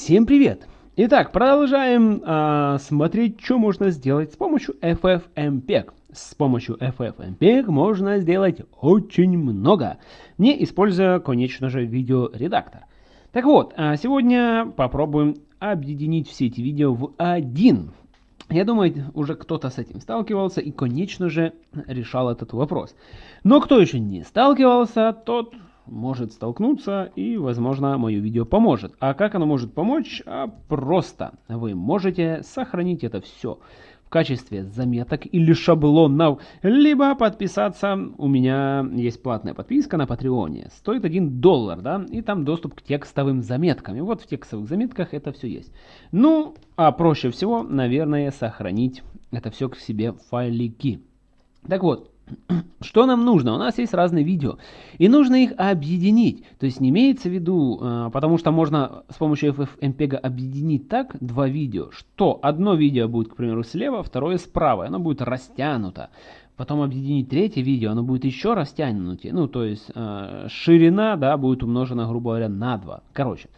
Всем привет! Итак, продолжаем э, смотреть, что можно сделать с помощью FFmpeg. С помощью FFmpeg можно сделать очень много, не используя, конечно же, видеоредактор. Так вот, а сегодня попробуем объединить все эти видео в один. Я думаю, уже кто-то с этим сталкивался и, конечно же, решал этот вопрос. Но кто еще не сталкивался, тот может столкнуться и, возможно, мое видео поможет. А как оно может помочь? А просто вы можете сохранить это все в качестве заметок или шаблонов, либо подписаться. У меня есть платная подписка на Патреоне. Стоит 1 доллар, да, и там доступ к текстовым заметкам. И вот в текстовых заметках это все есть. Ну, а проще всего, наверное, сохранить это все к себе в файлики. Так вот, что нам нужно? У нас есть разные видео, и нужно их объединить. То есть не имеется в виду, э, потому что можно с помощью FFmpeg объединить так два видео, что одно видео будет, к примеру, слева, второе справа, оно будет растянуто. Потом объединить третье видео, оно будет еще растянутее. Ну, то есть э, ширина, да, будет умножена, грубо говоря, на 2. Короче.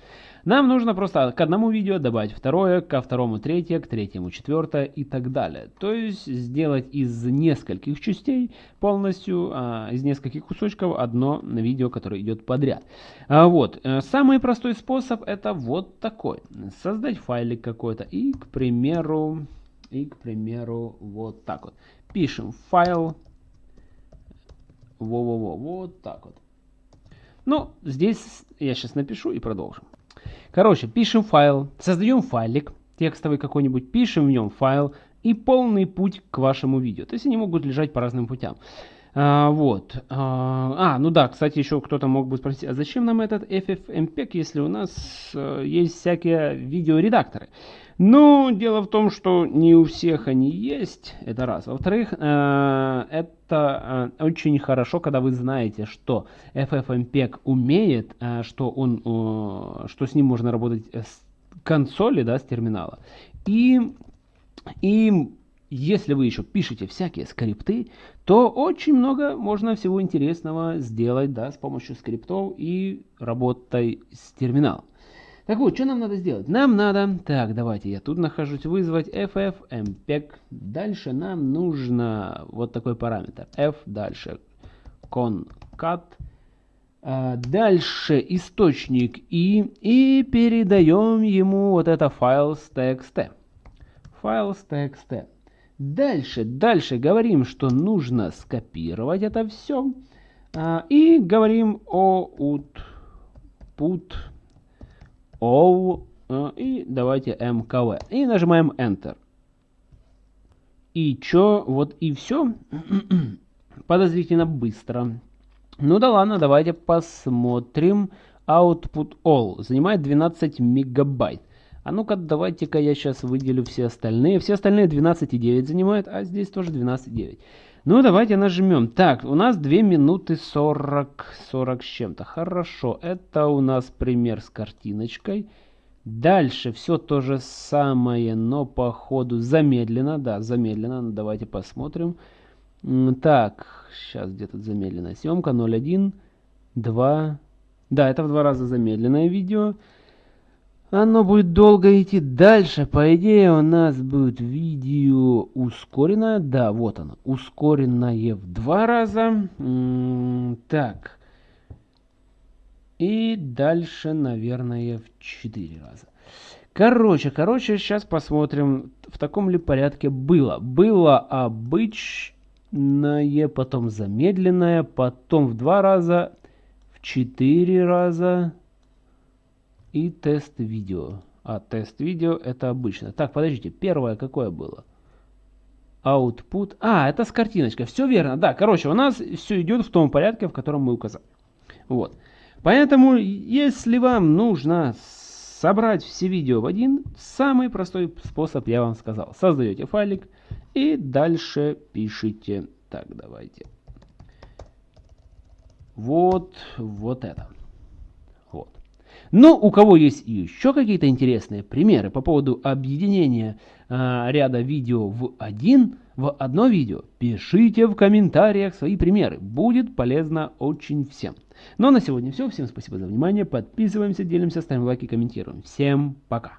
Нам нужно просто к одному видео добавить второе, ко второму третье, к третьему четвертое и так далее. То есть сделать из нескольких частей полностью, а, из нескольких кусочков одно видео, которое идет подряд. А, вот. Э, самый простой способ это вот такой. Создать файлик какой-то и, к примеру, и, к примеру, вот так вот. Пишем файл. Во-во-во, вот так вот. Ну, здесь я сейчас напишу и продолжим. Короче, пишем файл, создаем файлик текстовый какой-нибудь, пишем в нем файл и полный путь к вашему видео. То есть они могут лежать по разным путям. А, вот. А, а, ну да, кстати, еще кто-то мог бы спросить, а зачем нам этот FFmpeg, если у нас э, есть всякие видеоредакторы? Ну, дело в том, что не у всех они есть, это раз. Во-вторых, э, это э, очень хорошо, когда вы знаете, что FFmpeg умеет, что, он, что с ним можно работать с консоли, да, с терминала. И, и если вы еще пишете всякие скрипты, то очень много можно всего интересного сделать да, с помощью скриптов и работой с терминалом. Так вот, что нам надо сделать? Нам надо, так, давайте я тут нахожусь, вызвать ffmpeg. Дальше нам нужно вот такой параметр, f, дальше concat, а, дальше источник и, и передаем ему вот это файл с Дальше, дальше говорим, что нужно скопировать это все. А, и говорим о output all а, и давайте mkv. И нажимаем Enter. И чё, вот и все. Подозрительно быстро. Ну да ладно, давайте посмотрим. Output all занимает 12 мегабайт. А ну-ка, давайте-ка я сейчас выделю все остальные. Все остальные 12,9 занимают, а здесь тоже 12,9. Ну, давайте нажмем. Так, у нас 2 минуты 40, 40 с чем-то. Хорошо, это у нас пример с картиночкой. Дальше все то же самое, но по ходу замедленно. Да, замедленно. Ну, давайте посмотрим. Так, сейчас где тут замедленная съемка. 0,1, 2. Да, это в два раза замедленное видео. Оно будет долго идти дальше. По идее у нас будет видео ускоренное. Да, вот оно. Ускоренное в два раза. М -м так. И дальше, наверное, в четыре раза. Короче, короче, сейчас посмотрим, в таком ли порядке было. Было обычное, потом замедленное, потом в два раза, в четыре раза и тест видео. А тест видео это обычно. Так, подождите, первое какое было? Output. А, это с картиночкой. Все верно. Да, короче, у нас все идет в том порядке, в котором мы указали. Вот. Поэтому, если вам нужно собрать все видео в один, самый простой способ я вам сказал. Создаете файлик и дальше пишите. Так, давайте. Вот, вот это. Но у кого есть еще какие-то интересные примеры по поводу объединения э, ряда видео в один, в одно видео, пишите в комментариях свои примеры. Будет полезно очень всем. Ну а на сегодня все. Всем спасибо за внимание. Подписываемся, делимся, ставим лайки, комментируем. Всем пока.